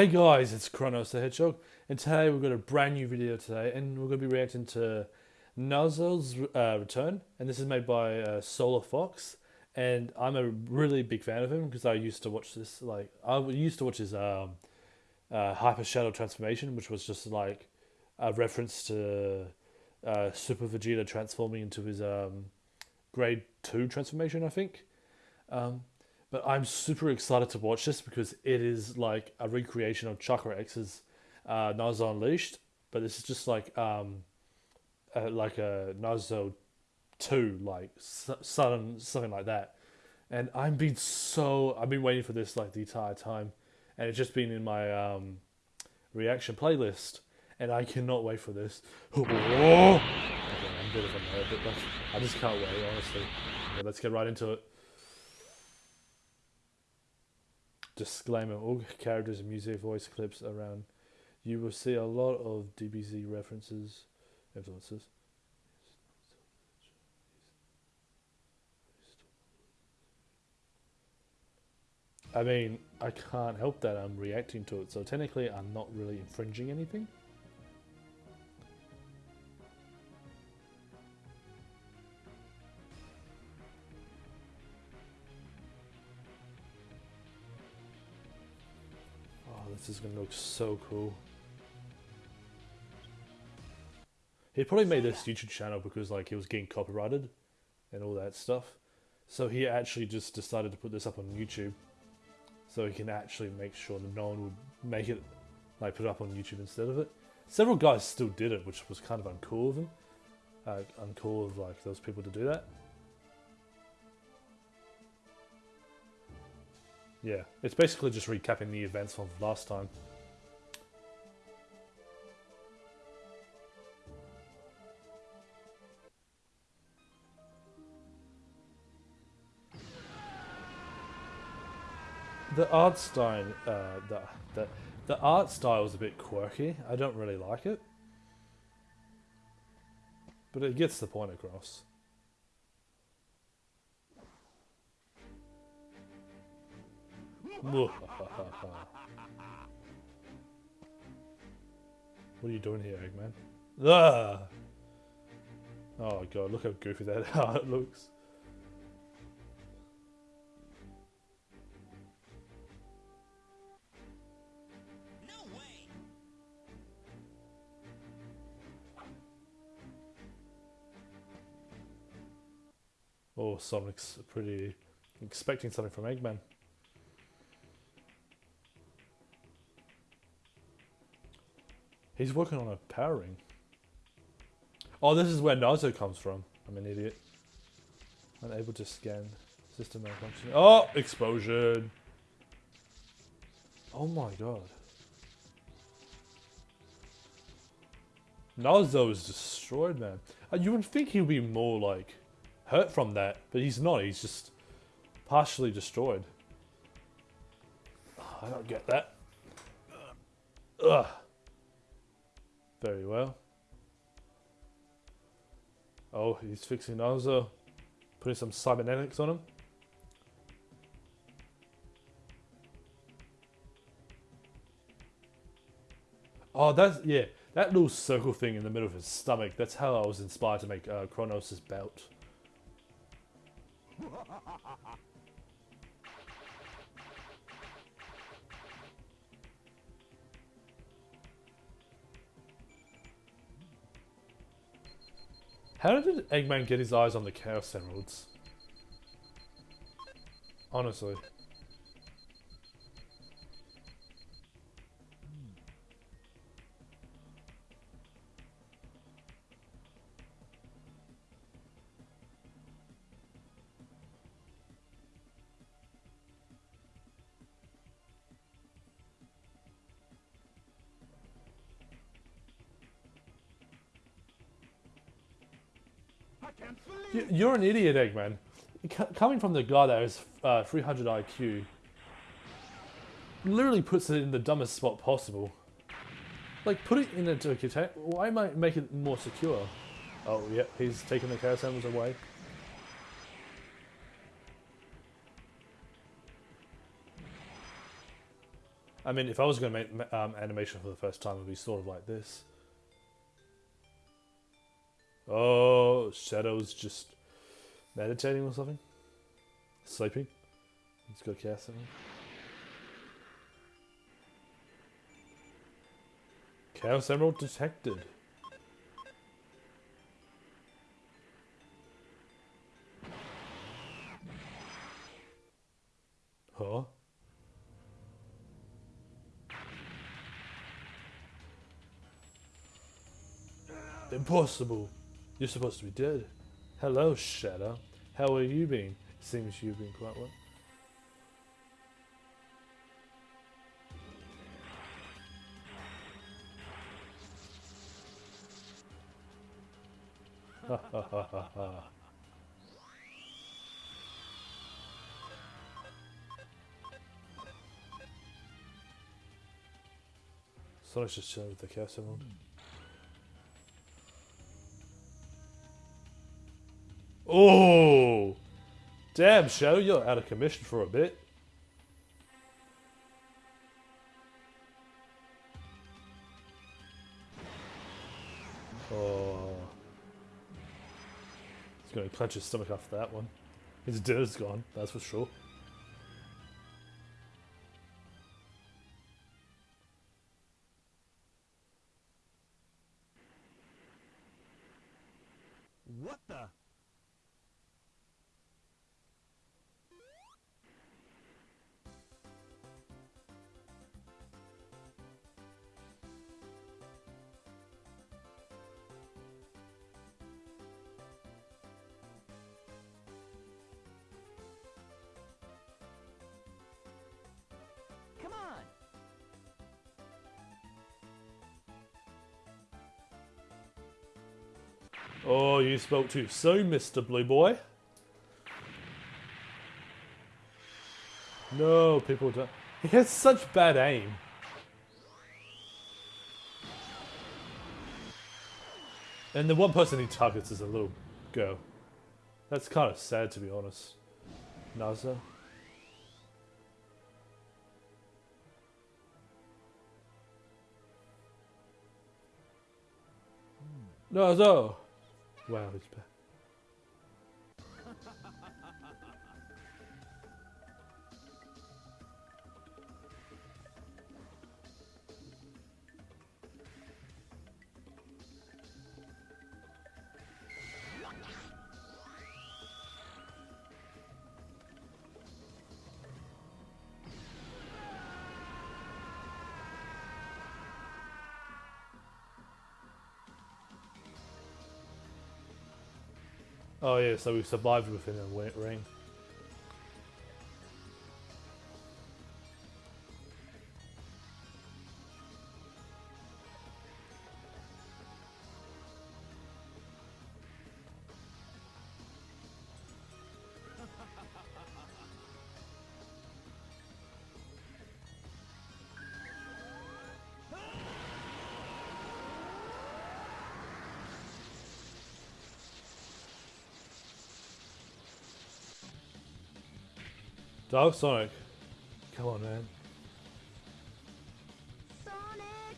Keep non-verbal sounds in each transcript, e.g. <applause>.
Hey guys, it's Kronos the Hedgehog, and today we've got a brand new video today, and we're going to be reacting to Nazo's uh, Return, and this is made by uh, Solar Fox, and I'm a really big fan of him because I used to watch this, like, I used to watch his um, uh, Hyper Shadow Transformation, which was just like a reference to uh, Super Vegeta transforming into his um, Grade 2 transformation, I think. Um, but I'm super excited to watch this because it is like a recreation of Chakra X's uh, Nazo Unleashed, but this is just like um, uh, like a Nazo two, like sudden something like that. And I've been so I've been waiting for this like the entire time, and it's just been in my um, reaction playlist, and I cannot wait for this. <gasps> Okay, I'm a bit of a nerd, but I just can't wait. Honestly, let's get right into it. Disclaimer all characters and music voice clips around you will see a lot of DBZ references influences I mean, I can't help that I'm reacting to it, so technically I'm not really infringing anything. Is going to look so cool. He probably made this YouTube channel because like he was getting copyrighted and all that stuff. So he actually just decided to put this up on YouTube so he can actually make sure that no one would make it like put it up on YouTube instead of it. Several guys still did it, which was kind of uncool of him. Uh, uncool of like those people to do that. Yeah, it's basically just recapping the events from last time. The art style, uh, the, the, the art style is a bit quirky. I don't really like it. But it gets the point across. What are you doing here, Eggman? Ah! Oh god, look how goofy that <laughs> looks. No way. Oh, Sonic's pretty expecting something from Eggman. He's working on a power ring. Oh, this is where Nazo comes from. I'm an idiot. Unable to scan. System malfunction. Oh, explosion. Oh my god. Nazo is destroyed, man. Uh, you would think he'd be more, like, hurt from that, but he's not. He's just partially destroyed. I don't get that. Ugh. Very well. Oh, he's fixing Nazo. Putting some cybernetics on him. Oh, that's, yeah. That little circle thing in the middle of his stomach, that's how I was inspired to make uh, Kronos' belt. How did Eggman get his eyes on the Chaos Emeralds? Honestly. You're an idiot, Eggman. Coming from the guy that has uh, 300 IQ, literally puts it in the dumbest spot possible. Like, put it in a container. Why might make it more secure? Oh, yeah, he's taking the chaos emeralds away. I mean, if I was going to make um, animation for the first time, it would be sort of like this. Oh, Shadow's just meditating or something? Sleeping? Let's go cast something. Chaos Emerald detected. Huh? Impossible. You're supposed to be dead. Hello, Shadow. How are you been? Seems you've been quite well. Ha ha ha ha ha. Sonic's just chilling with the Chaos Emerald. Oh! Damn, Shadow, you're out of commission for a bit. Oh. He's going to clench his stomach after that one. His dinner's gone, that's for sure. What the? Oh, you spoke too soon, Mr. Blue Boy. No, people don't. He has such bad aim. And the one person he targets is a little girl. That's kind of sad, to be honest. Naza. Hmm. Nazo! Wow. Oh yeah, so we survived within a ring. Dark Sonic. Come on, man. Sonic!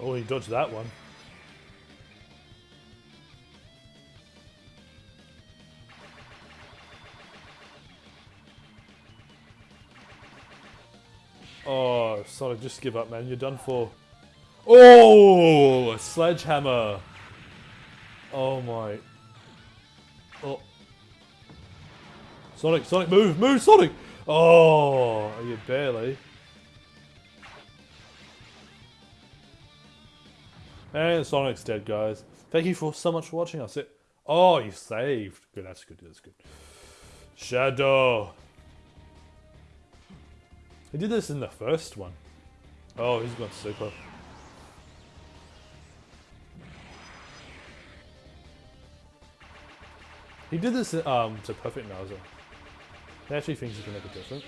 Oh, he dodged that one. Oh, Sonic, just give up, man. You're done for. Oh, a sledgehammer. Oh my. Oh. Sonic, Sonic, move, move, Sonic. Oh, you barely. And Sonic's dead, guys. Thank you for so much for watching us. It. Oh, you saved. Good, that's good. That's good. Shadow. He did this in the first one. Oh, he's gone super. He did this um, to Perfect Nazo. He actually thinks he can make a difference.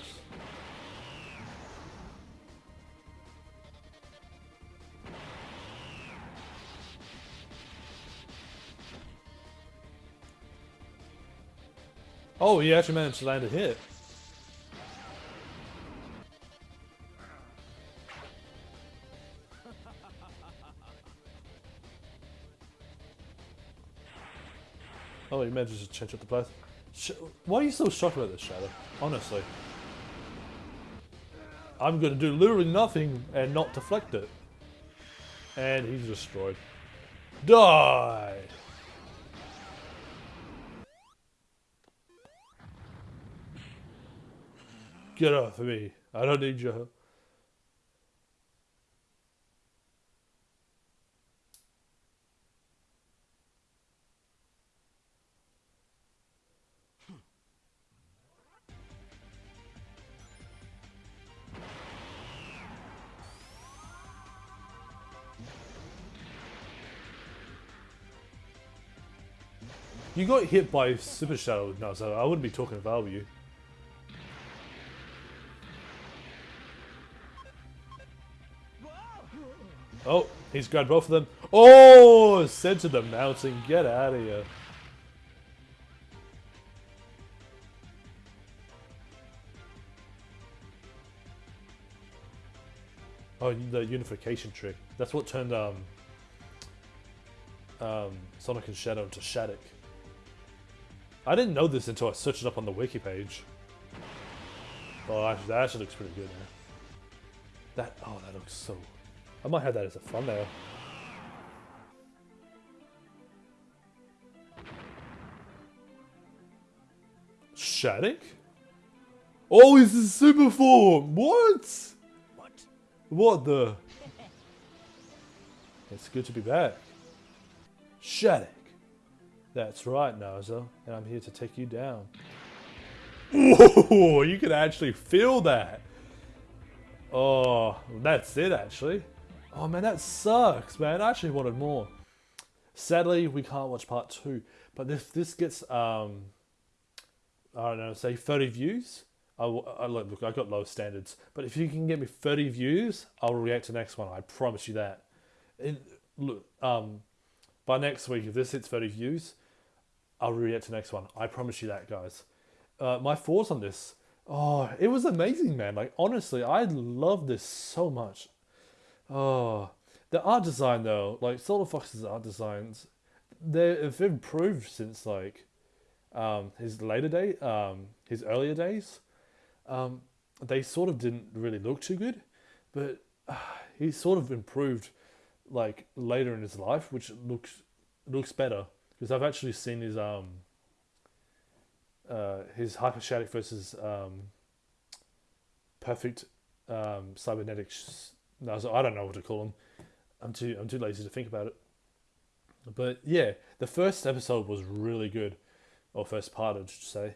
Oh, he actually managed to land a hit. He to change up the place. Sh- Why are you so shocked about this, Shadow? Honestly. I'm gonna do literally nothing and not deflect it. And he's destroyed. Die! Get off of me. I don't need your help. You got hit by Super Shadow now, so I wouldn't be talking about you. Oh, he's grabbed both of them. Oh, sent to the mountain. Get out of here. Oh, the unification trick. That's what turned um, um, Sonic and Shadow into Shadic. I didn't know this until I searched it up on the wiki page. Oh, actually, that actually looks pretty good now. That, oh, that looks so... I might have that as a thumbnail. Shadic? Oh, it's a super form! What? What? What the? <laughs> It's good to be back. Shadic. That's right, Nazo, and I'm here to take you down. Whoa, you can actually feel that. Oh, that's it actually. Oh man, that sucks, man. I actually wanted more. Sadly, we can't watch part two, but if this gets, um, I don't know, say 30 views, I, I look, look, I got low standards, but if you can get me 30 views, I'll react to the next one. I promise you that. Look, um, by next week, if this hits 30 views, I'll react to the next one. I promise you that, guys. Uh, my thoughts on this. Oh, it was amazing, man. Like honestly, I love this so much. Oh, the art design though, like Solar Fox's art designs, they've improved since like um, his later day, um, his earlier days. Um, they sort of didn't really look too good, but uh, he sort of improved like later in his life, which looks looks better because I've actually seen his um uh, his hyperstatic versus um, perfect um, cybernetics. No, I don't know what to call them. I'm too I'm too lazy to think about it. But yeah, the first episode was really good, or first part, I should say.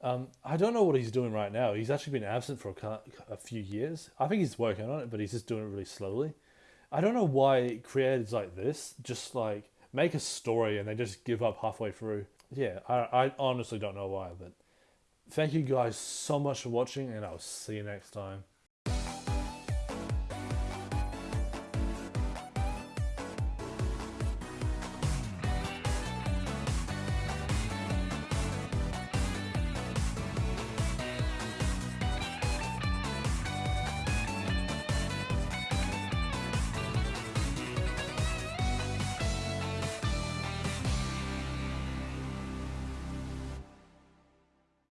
Um, I don't know what he's doing right now. He's actually been absent for a, a few years. I think he's working on it, but he's just doing it really slowly. I don't know why creators like this just like make a story and they just give up halfway through. Yeah, I, I honestly don't know why, but thank you guys so much for watching, and I'll see you next time.